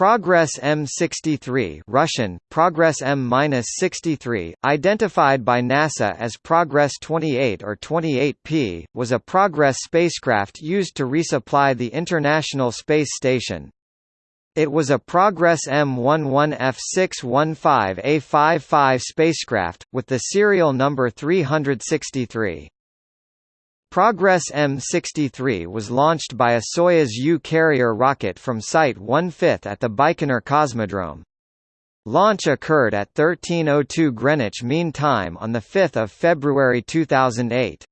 Progress M63 Russian, Progress M-63, identified by NASA as Progress 28 or 28P, was a Progress spacecraft used to resupply the International Space Station. It was a Progress M11F615A55 spacecraft, with the serial number 363. Progress M63 was launched by a Soyuz U carrier rocket from Site 1/5 at the Baikonur Cosmodrome. Launch occurred at 13:02 Greenwich Mean Time on the 5th of February 2008.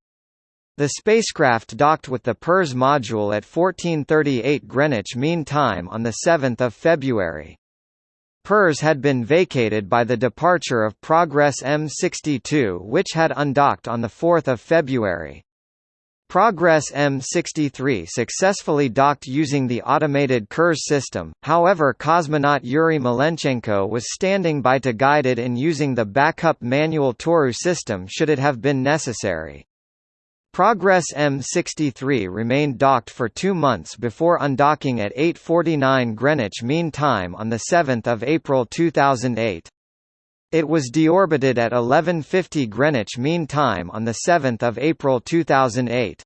The spacecraft docked with the Pirs module at 14:38 Greenwich Mean Time on the 7th of February. Pirs had been vacated by the departure of Progress M62 which had undocked on the 4th of February. Progress M63 successfully docked using the automated Kurs system, however cosmonaut Yuri Malenchenko was standing by to guide it in using the backup manual Toru system should it have been necessary. Progress M63 remained docked for two months before undocking at 8.49 Greenwich Mean Time on 7 April 2008. It was deorbited at 11:50 Greenwich Mean Time on the 7th of April 2008.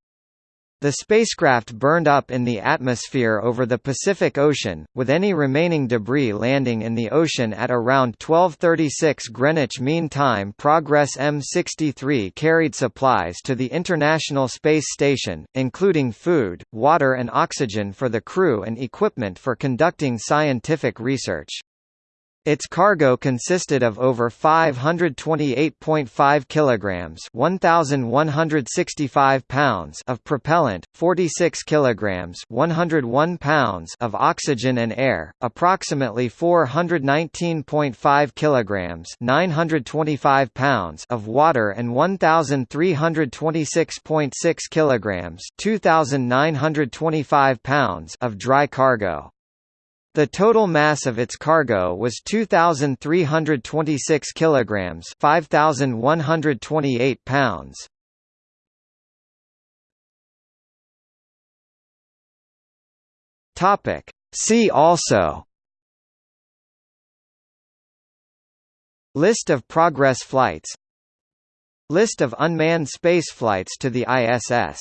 The spacecraft burned up in the atmosphere over the Pacific Ocean, with any remaining debris landing in the ocean at around 12:36 Greenwich Mean Time. Progress M63 carried supplies to the International Space Station, including food, water and oxygen for the crew and equipment for conducting scientific research. Its cargo consisted of over 528.5 kilograms, 1165 pounds of propellant, 46 kilograms, 101 pounds of oxygen and air, approximately 419.5 kilograms, 925 pounds of water and 1326.6 kilograms, 2925 pounds of dry cargo. The total mass of its cargo was 2326 kilograms, 5128 pounds. Topic: See also. List of Progress flights. List of unmanned space flights to the ISS